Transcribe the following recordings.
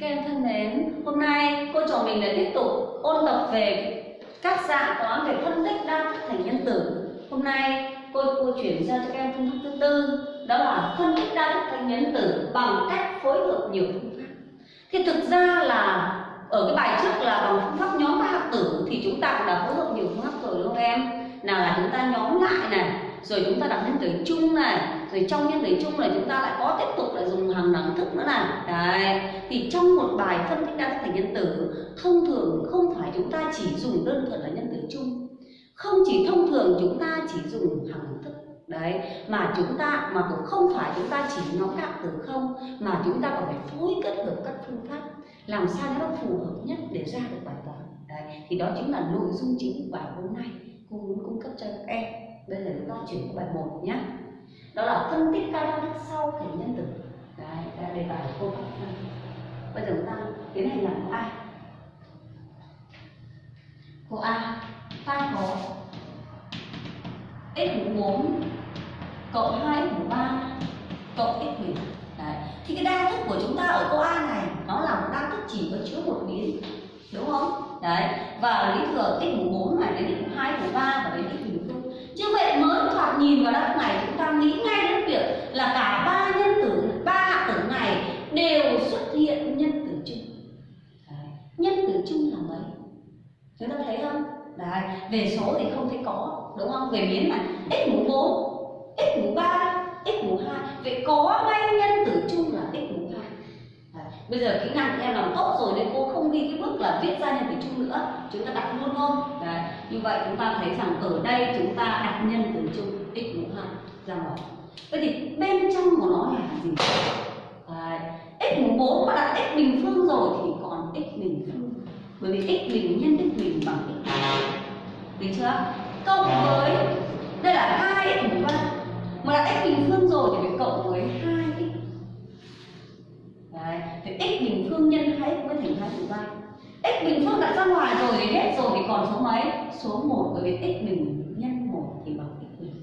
Các em thân mến, hôm nay cô trò mình lại tiếp tục ôn tập về các dạng toán về phân tích đa thức thành nhân tử. Hôm nay cô cô chuyển ra cho các em phương pháp thứ tư, đó là phân tích đa thức thành nhân tử bằng cách phối hợp nhiều phương pháp. Thì thực ra là ở cái bài trước là bằng phương pháp nhóm ba hạng tử thì chúng ta cũng đã phối hợp nhiều phương pháp rồi đúng không em? Nào là chúng ta nhóm lại này, rồi chúng ta đặt nhân tử chung này rồi trong nhân lý chung này chúng ta lại có tiếp tục lại dùng hàng đẳng thức nữa này. Đấy, thì trong một bài phân tích đa thức thành nhân tử, thông thường không phải chúng ta chỉ dùng đơn thuần là nhân tử chung. Không chỉ thông thường chúng ta chỉ dùng hàng đẳng thức. Đấy, mà chúng ta, mà cũng không phải chúng ta chỉ nói các từ không, mà chúng ta còn phải phối kết hợp các phương pháp. Làm sao cho nó phù hợp nhất để ra được bài toán. Đấy, thì đó chính là nội dung chính của bài hôm nay. Cô muốn cung cấp cho các em. Bây giờ chúng ta chuyển qua bài một nhé đó là phân tích các đa sau thể nhân tử. Đấy là đề bài của cô các bây giờ chúng ta tiến hành làm câu a câu a ta có x mũ 4 cộng 2 x mũ 3 cộng x bình đấy. Thì cái đa thức của chúng ta ở câu a này, nó là một đa thức chỉ có chứa một biến đúng không? Đấy. Và lý thừa x mũ 4 này đến x mũ 2 mũ 3 và đến x bình như vậy mới thoạt nhìn vào đáp này chúng ta nghĩ ngay đến việc là cả ba nhân tử, ba hạng tử này đều xuất hiện nhân tử chung Đấy. nhân tử chung là mấy chúng ta thấy không Đấy. về số thì không thấy có, đúng không về biến mà, x mũ 4 x mũ 3 x mũ 2 vậy có ngay nhân tử chung là x mũ 2 Đấy bây giờ kỹ năng của em làm tốt rồi nên cô không đi cái bước là viết ra nhân tử chung nữa. Chúng ta đặt luôn thôi Đấy. như vậy chúng ta thấy rằng ở đây chúng ta đặt nhân tử chung x mũ hai ra ngoài vậy thì bên trong của nó là gì? Đấy. x mũ 4 mà đặt x bình phương rồi thì còn x bình phương. Bởi vì x bình nhân x bình bằng x. Được chưa? Cộng với, đây là hai x mũ ba. Mà đặt x bình phương rồi thì phải cộng với 2 thì x bình phương nhân 2x mới thành hai phần 3 x bình phương đặt ra ngoài rồi thì hết rồi thì còn số mấy? Số 1 bởi vì x bình nhân 1 thì bằng x bình.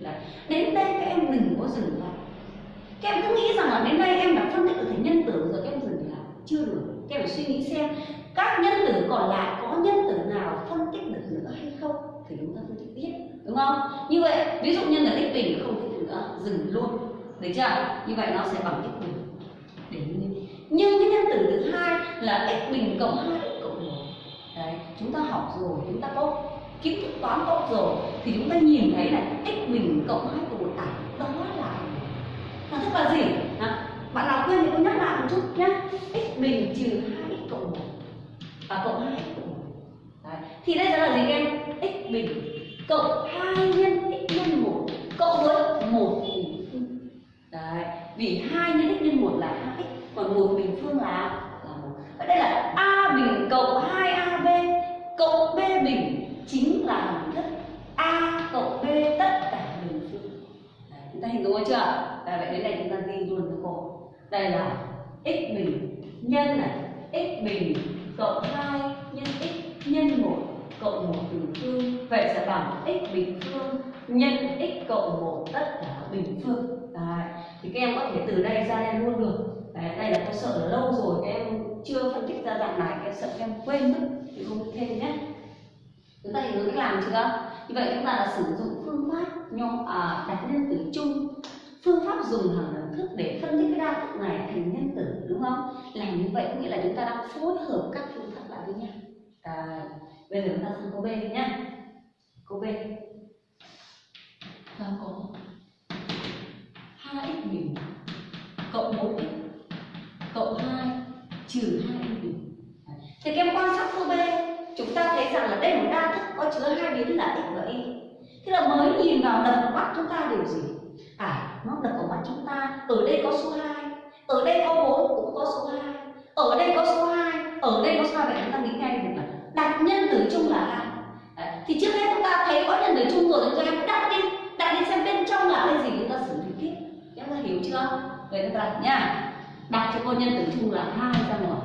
Đấy. đến đây các em đừng có dừng lại. Các em cứ nghĩ rằng là đến đây em đã phân tích được thành nhân tử rồi, các em dừng lại. Chưa được. Các em phải suy nghĩ xem các nhân tử còn lại có nhân tử nào phân tích được nữa hay không thì chúng ta phân tích tiếp, đúng không? Như vậy, ví dụ nhân là x bình không thích nữa, dừng luôn. Được chưa? Như vậy nó sẽ bằng x bình. Để như nhưng cái nhân tử thứ hai là x bình cộng 2 x cộng 1 đấy chúng ta học rồi chúng ta có kiến thức toán tốt rồi thì chúng ta nhìn thấy là x bình cộng 2 cộng 1 à đó là là thức là gì? À, bạn nào quên thì cô nhắc lại một chút nhé x bình trừ 2 x cộng 1 và cộng 2 x cộng 1 đấy. thì đây là gì em? X bình cộng 2 nhân x nhân 1 cộng với 1 đấy vì 2 nhân x nhân 1 là 2x một bình phương là là một vậy đây là a bình cộng 2ab cộng b bình chính là hình thức a cộng b tất cả bình phương. Đấy, chúng ta hình dung chưa? Đấy, vậy đến đây chúng ta ghi luôn cho cô. Đây là x bình nhân này x bình cộng 2 nhân x nhân 1 cộng 1 bình phương. Vậy sẽ bằng x bình phương nhân x cộng 1 tất cả bình phương. Đấy. thì các em có thể từ đây ra đây luôn được. Đấy, đây là tôi sợ là lâu rồi các em chưa phân tích ra dạng này các em sợ các em quên mất thì không thêm nhé. Chúng ta hiểu cách làm chưa? Như vậy chúng ta đã sử dụng phương pháp nhóm à, đặt nhân tử chung. Phương pháp dùng hàng đẳng thức để phân tích cái đa thức này thành nhân tử đúng không? Làm như vậy có nghĩa là chúng ta đang phối hợp các phương pháp lại với nhau. À, bây giờ chúng ta sang câu b nhé câu b. Ta có 2x bình cộng 4x trừ 2x bình thì các em quan sát câu b, chúng ta thấy rằng là đây là một đa thức có chứa hai biến là x và y. Thế là mới nhìn vào đập vào mắt chúng ta điều gì? À nó đập vào mắt chúng ta. Ở đây có số 2 ở đây có 4 cũng có số 2 ở đây có số 2 ở đây có số 2 vậy chúng ta nghĩ ngay được là đặt nhân tử chung là hai. Thì trước hết chúng ta thấy có nhân tử chung rồi chúng ta đặt đi đặt đi xem bên trong là cái gì chúng ta xử lý tiếp. Các ta hiểu chưa? Vậy chúng ta đặt nha đặt cho cô nhân tử chung là hai ra ngoài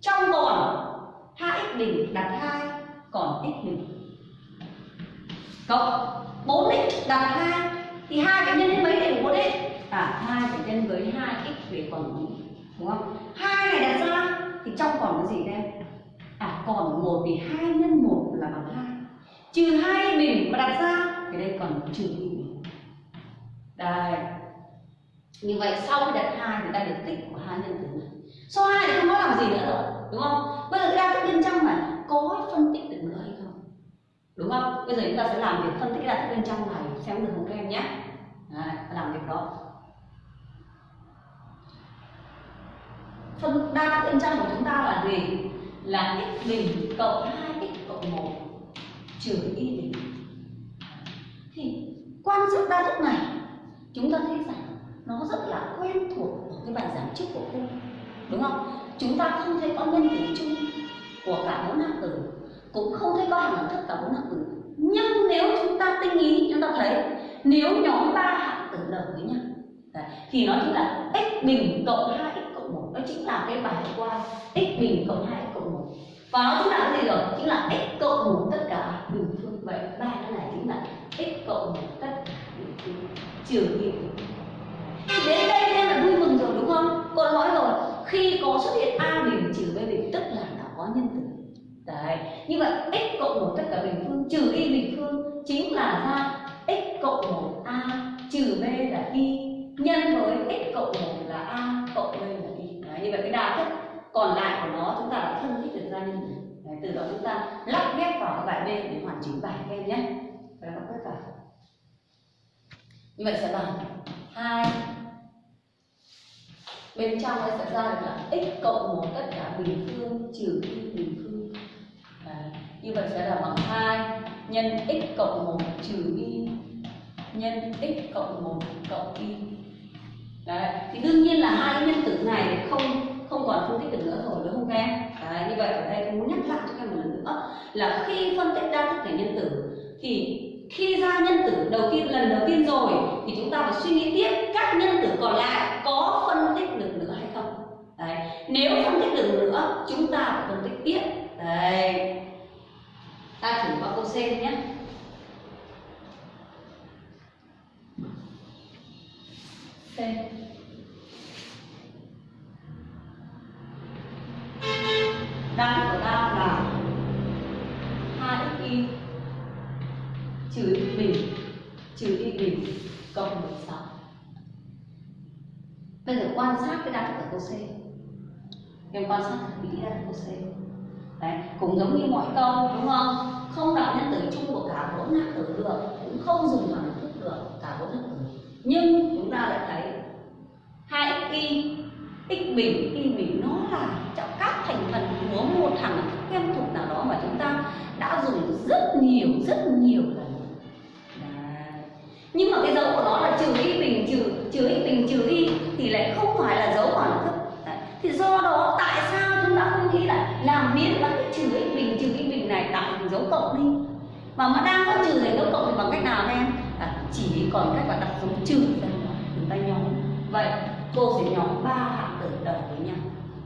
trong còn 2x bình, đặt 2 còn x bình. Cộng 4x đặt 2 thì hai cái nhân với mấy để 4x à 2 phải nhân với 2x về còn 4 đúng không? Hai này đặt ra, thì trong còn cái gì đây? à còn một thì hai nhân một là bằng hai. Trừ hai bình mà đặt ra, thì đây còn trừ bình. Đây như vậy sau khi đặt hai thì ta được tích của hai nhân tử này. Số hai thì không có làm gì nữa rồi đúng không? Bây giờ đa thức bên trong này có phân tích được nữa hay không? Đúng không? Bây giờ chúng ta sẽ làm việc phân tích đa thức bên trong này xem được không các em nhé. Đấy, làm việc đó. Phân đa thức bên trong của chúng ta là gì? Là x bình cộng 2x cộng 1 trừ y bình. Thì quan sát đa thức này chúng ta thấy rằng nó rất là quen thuộc ở cái bài giảng trước của cô đúng không? Chúng ta không thấy có nhân tử chung của cả bốn hạng tử cũng không thấy có hàng thức cả bốn hạng tử. Nhưng nếu chúng ta tinh ý chúng ta thấy nếu nhóm ba hạng tử đồng với nhau Đấy, thì nó chính là x bình cộng 2x cộng 1 nó chính là cái bài qua x bình cộng 2x cộng 1 và nó chính là cái gì rồi? Chính là x cộng 1 tất cả bình phương vậy ba cái này chính là x cộng 1 tất cả bình phương trừ y đến đây em là vui mừng rồi đúng Tôi nói rồi. Khi có xuất hiện a bình trừ b bình tức là đã có nhân tử. Đấy như vậy x cộng một tất cả bình phương trừ y bình phương chính là ra x cộng một a trừ b là y nhân với x cộng một là a cộng b là y. Đấy, như vậy cái đa thức còn lại của nó chúng ta đã phân tích được ra nhân tử. Đấy, từ đó chúng ta lắp ghép vào cái bài b để hoàn chỉnh bài các em nhé. Và lắp ghép vào như vậy sẽ bằng hai bên trong nó sẽ ra được là x cộng một tất cả bình phương trừ y bình phương Đấy. như vậy sẽ là bằng 2 nhân x cộng 1 trừ y nhân x cộng 1 cộng y Đấy. thì đương nhiên là hai nhân tử này không không còn phân tích được nữa rồi, đúng không các em Đấy. như vậy ở đây tôi muốn nhắc lại cho các em một lần nữa là khi phân tích đa thức thành nhân tử thì khi ra nhân tử đầu tiên, lần đầu tiên rồi, thì chúng ta phải suy nghĩ tiếp các nhân tử còn lại có phân tích được nữa hay không? Đấy, nếu phân tích được nữa, chúng ta phải phân tích tiếp. Đấy, ta thử qua câu C nhé. C. trừ y cộng 16 bây giờ quan sát cái đa thức ở câu C. Em quan sát thật kỹ đa thức câu C. Đấy, cũng giống như mọi câu, đúng không? Không đặt nhân tử chung của cả bốn hạng tử được, cũng không dùng bằng thức được, cả bốn hạng tử. Nhưng chúng ta lại thấy hai x y, x bình, y bình, nó là trong các thành phần của một thằng thức quen thuộc nào đó mà chúng ta đã dùng rất nhiều rất nhiều lần nhưng mà cái dấu của nó là trừ y bình trừ trừ y bình trừ y thì lại không phải là dấu khoảng thức. Đấy. thì do đó tại sao chúng ta không nghĩ là làm biến mất cái trừ y bình trừ y bình này tạo thành dấu cộng đi? Mà mà đang có trừ thành dấu cộng thì bằng cách nào em? À, chỉ còn cách là đặt dấu trừ ra chúng ta nhóm. Vậy cô sẽ nhóm ba hạng tử đầu với nhau.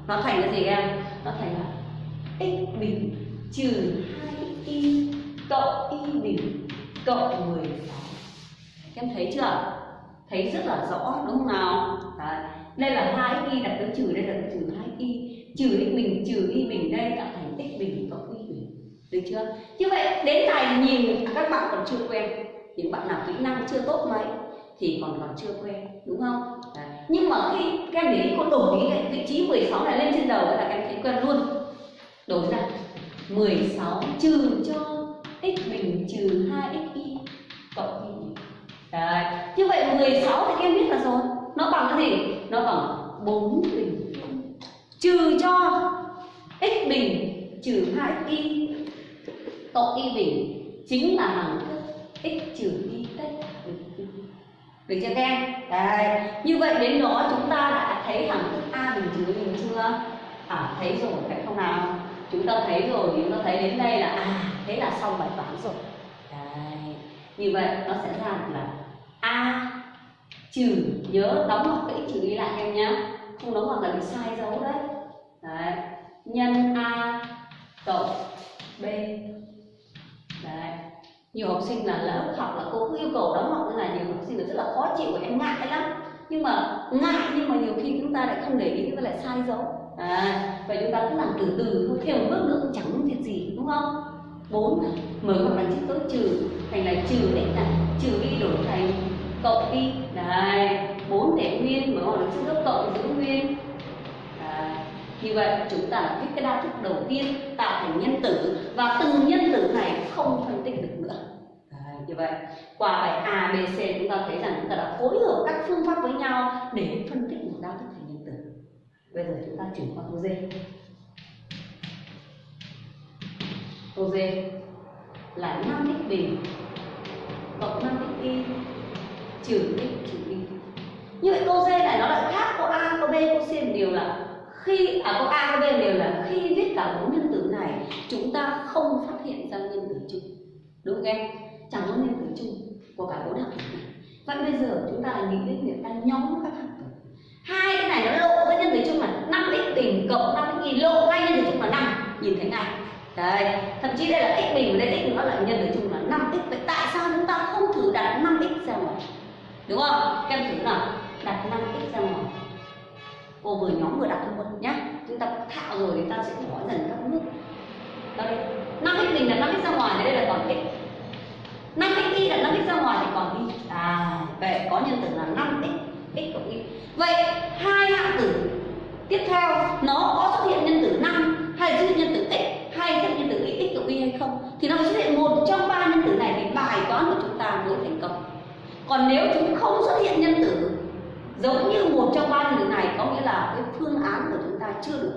Nó thành cái gì em? Nó thành là x bình trừ hai y cộng y bình cộng 16 em thấy chưa? Thấy rất là rõ, đúng không nào? Đấy. đây là hai y, đặt dấu trừ đây là trừ hai y. Trừ x bình trừ y bình đây tạo thành x bình cộng y bình được chưa? Như vậy, đến này nhìn à, các bạn còn chưa quen. Những bạn nào kỹ năng chưa tốt mấy, thì còn còn chưa quen, đúng không? Đấy. nhưng mà khi các em để ý con đổi ý cái vị trí 16 này lên trên đầu là các em thấy quen luôn. Đổi ra. 16 trừ cho x bình trừ 2xy cộng y Đấy. Như vậy 16 thì các em biết là rồi Nó bằng cái gì? Nó bằng 4 bình phương Trừ cho x bình trừ 2y cộng y bình Chính là hằng thức x trừ y tất bình phương Được chưa các em? Đấy. Như vậy đến đó chúng ta đã thấy hằng thức a bình trừ bình chưa? À thấy rồi phải không nào? Chúng ta thấy rồi, chúng ta thấy đến đây là à thế là xong bài toán rồi Đấy. Như vậy nó sẽ ra được là a trừ nhớ đóng ngoặc cái trừ đi lại em nhé. Không đóng ngoặc là bị sai dấu đấy. Đấy. Nhân a cộng b. Đấy. Nhiều học sinh là lớp học là cô cứ yêu cầu đóng ngoặc như này nhiều học sinh là rất là khó chịu và em ngại lắm. Nhưng mà ngại nhưng mà nhiều khi chúng ta lại không để ý và lại sai dấu. À, vậy chúng ta cứ làm từ từ thôi thêm một bước nữa cũng chẳng thiệt gì đúng không? Bốn mở hoặc là chữ tốt trừ thành là trừ x này trừ y đổi thành cộng y này bốn để nguyên mở hoặc là chữ tốt cộng giữ nguyên. Đấy. như vậy chúng ta viết cái đa thức đầu tiên tạo thành nhân tử và từng nhân tử này không phân tích được nữa. Đấy, như vậy qua bài A, B, C chúng ta thấy rằng chúng ta đã phối hợp các phương pháp với nhau để phân tích một đa thức thành nhân tử. Bây giờ chúng ta chuyển qua câu D. số D là 5x bình cộng 5x y trừ x trừ y như vậy câu D này nó lại khác câu A, câu B, câu C một điều là khi à câu A, câu B đều là khi viết cả bốn nhân tử này chúng ta không phát hiện ra nhân tử chung. Đúng không em? Chẳng có nhân tử chung của cả bốn hạng tử. Này vậy bây giờ chúng ta lại nghĩ đến việc ta nhóm các hạng tử. Hai cái này nó lộ cái nhân tử chung là 5 x bình cộng 5 x y lộ ngay nhân tử chung là 5 nhìn thấy ngay. Đấy, thậm chí đây là x bình và đây x nữa là nhân với chung là 5x Vậy tại sao chúng ta không thử đặt 5x ra ngoài? Đúng không? Các em thử nào. Đặt 5x ra ngoài. Cô vừa nhóm vừa đặt luôn nhá. Chúng ta thạo rồi thì ta sẽ bỏ dần các bước. Đây, 5x bình là 5x ra ngoài, đây là còn x 5x y là 5x ra ngoài thì còn y. À, vậy có nhân tử là 5x x cộng y. Vậy hai hạng tử tiếp theo nó có xuất hiện nhân tử 5 hay dư nhân tử x hay xuất hiện nhân tử x cộng y hay không thì nó xuất hiện một trong ba nhân tử này thì bài toán của chúng ta mới thành công. Còn nếu chúng không xuất hiện nhân tử giống như một trong ba nhân tử này có nghĩa là cái phương án của chúng ta chưa đủ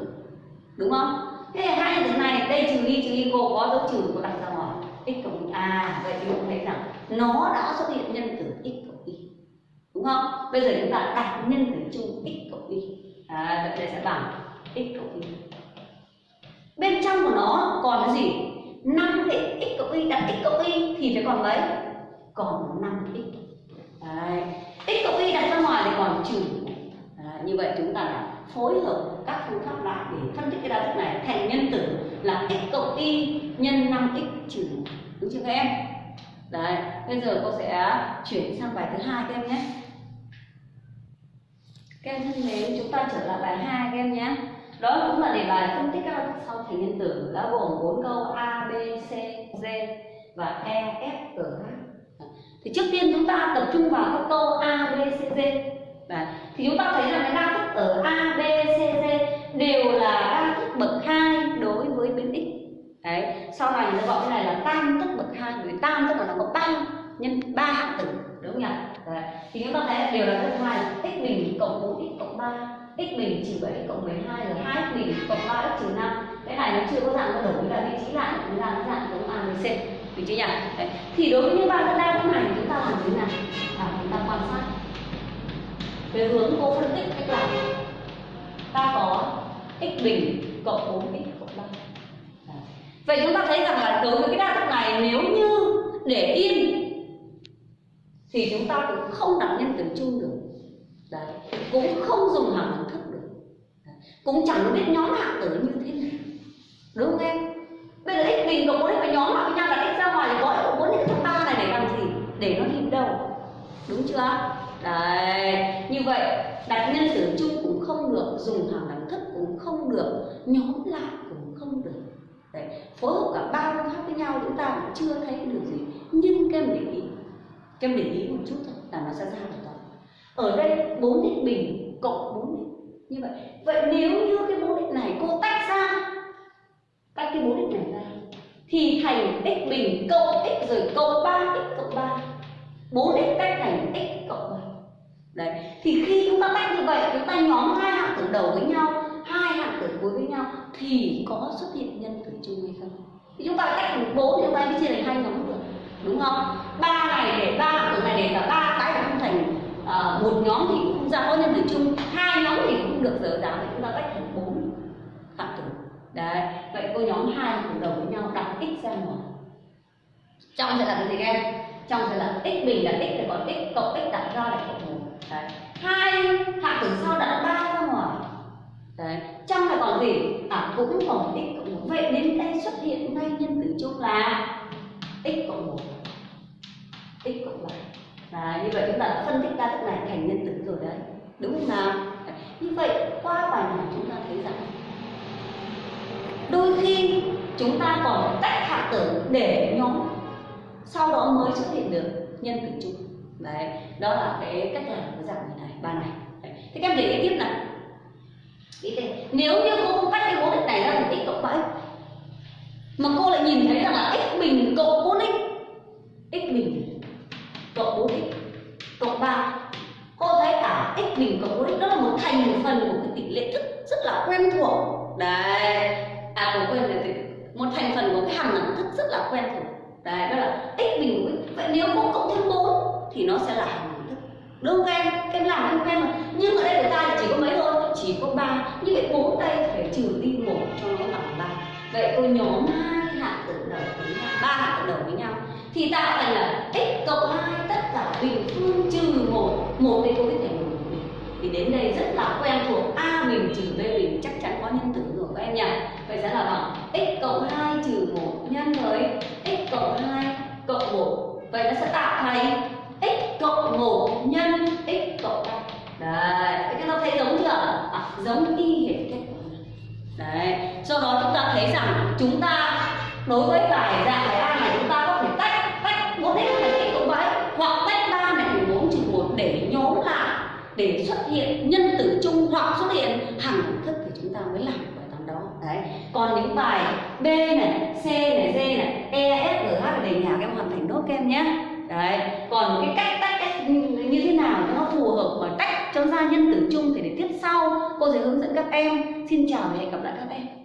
đúng không? Thế thì hai nhân tử này đây trừ y trừ y cô có dấu trừ cô đặt ra ngoài x cộng y à vậy thì chúng thấy rằng nó đã xuất hiện nhân tử x cộng y đúng không? Bây giờ chúng ta đặt nhân tử chung x cộng y à, vậy đây sẽ bằng x cộng y bên trong của nó còn cái gì? 5x x cộng y đặt x cộng y thì phải còn mấy? Còn 5x Đấy. x cộng y đặt ra ngoài thì còn trừ. Như vậy chúng ta đã phối hợp các phương pháp lại để phân tích cái đa thức này thành nhân tử là x cộng y nhân 5x trừ. Đúng chưa các em? Đấy, bây giờ cô sẽ chuyển sang bài thứ hai các em nhé. Các em thân mến, chúng ta trở lại bài hai các em nhé đó cũng là đề bài phân tích các đa thức sau thành nhân tử đã gồm bốn câu a, b, c, d và e f, g, h thì trước tiên chúng ta tập trung vào các câu a, b, c, d Đấy. thì chúng ta thấy rằng cái đa thức ở a, b, c, d đều là đa thức bậc hai đối với biến x đấy, sau này người ta gọi cái này là tam thức bậc hai, bởi vì tam tức là nó có ba nhân, ba hạng tử, đúng không nhỉ đấy. thì chúng ta thấy đều là thức hai, x bình cộng bốn x cộng ba 7 cộng 12 là 2 x bình cộng 3 x trừ 5 cái này nó chưa có dạng nó đổi là vị trí lại chúng ta dạng giống a với c. Vị trí nhỉ? Đấy. thì đối với những ba cái đa thức này chúng ta làm thế nào? À, chúng ta quan sát. Về hướng cô phân tích cách làm. Ta có x bình cộng 4x cộng 3 Vậy chúng ta thấy rằng là đối với cái đa thức này nếu như để yên thì chúng ta cũng không đặt nhân tử chung được. Đấy, cũng không dùng hàm thức. Cũng chẳng biết nhóm hạng tử như thế nào. Đúng không em? Bây giờ x bình cộng 4 phải nhóm lại với nhau là x ra ngoài thì gọi cũng 4 x trong ba này để làm gì? Để nó đi đâu? Đúng chưa? Đấy, như vậy đặt nhân tử chung cũng không được, dùng hàm đẳng thức cũng không được, nhóm lại cũng không được. Đấy, phối hợp cả ba phương pháp với nhau chúng ta cũng chưa thấy được gì nhưng kem để ý kem để ý một chút thôi là nó sẽ ra được toàn ở đây bốn x bình cộng bốn x như vậy vậy nếu như cái mục đích này cô tách ra, tách cái mục đích này ra, thì thành x bình cộng x rồi cộng 3 x cộng 3 4 x tách thành x cộng 3 đấy, thì khi chúng ta tách như vậy, chúng ta nhóm hai hạng tử đầu với nhau, hai hạng tử cuối với nhau, thì có xuất hiện nhân tử chung hay không? Thì chúng ta tách thành bốn chúng ta mới chia thành hai nhóm được, đúng không? Ba này để ba hạng tử này để cả ba cái là không thành uh, một nhóm thì cũng không ra có nhân tử chung hai nhóm thì cũng được giờ giáo thì chúng ta tách thành bốn hạng tử đấy vậy cô nhóm hai hạng đồng với nhau đặt x ra ngoài trong sẽ là cái gì các em? Trong sẽ là x bình là x thì còn x cộng x đặt ra là cộng một. Đấy hai hạng tử sau đặt ba ra ngoài. Đấy trong là còn gì? À cũng còn x cộng một. Vậy đến đây xuất hiện ngay nhân tử chung là x cộng một. X cộng ba và như vậy chúng ta đã phân tích đa thức này thành nhân tử rồi đấy. Đúng không nào? Như vậy, qua bài này chúng ta thấy rằng đôi khi chúng ta còn phải tách hạt tử để nhóm sau đó mới xuất hiện được nhân tử chung. Đấy, đó là cái cách làm của dạng này ba này. Đấy. thế các em để ý tiếp này ý thế, nếu như cô không tách cái cố định này ra thành x cộng bảy mà cô lại nhìn thấy rằng là x bình cộng 4x x bình cộng 4x cộng 3 cô thấy cả cộng 4x đó là một thành phần của cái tỷ lệ thức rất là quen thuộc. Đấy. À cô quên rồi một thành phần của cái hàm đẳng thức rất là quen thuộc. Đấy, đó là x bình của x vậy nếu cô cộng thêm 4 thì nó sẽ là hàm lượng thức. Đúng không em em làm em quen rồi nhưng ở đây của ta chỉ có mấy thôi, chỉ có ba. Như vậy bốn đây phải trừ đi một cho nó bằng ba. Vậy tôi nhóm hai hạng tử đầu với nhau, ba hạng tử đầu với nhau. Thì tạo thành là x cộng hai tất cả bình phương trừ một. Một đây cô biết thành thì đến đây rất là quen thuộc. A bình trừ b bình chắc chắn có nhân tử rồi các em nhỉ? Vậy sẽ là bằng x cộng 2 trừ 1 nhân với x cộng 2 cộng 1 vậy nó sẽ tạo thành x cộng 1 nhân x cộng 3 đấy các em thấy giống chưa? À, giống y hệt kết quả. Đấy do đó chúng ta thấy rằng chúng ta đối với bài dạng để xuất hiện, nhân tử chung hoặc xuất hiện, hằng đẳng thức thì chúng ta mới làm bài toán đó. Đấy. Còn những bài b này, c này, d này e f, g, h để nhà các em hoàn thành nốt các em nhé. Đấy. Còn cái cách tách cách như thế nào cho nó phù hợp và tách cho ra nhân tử chung thì để tiếp sau. Cô sẽ hướng dẫn các em. Xin chào và hẹn gặp lại các em.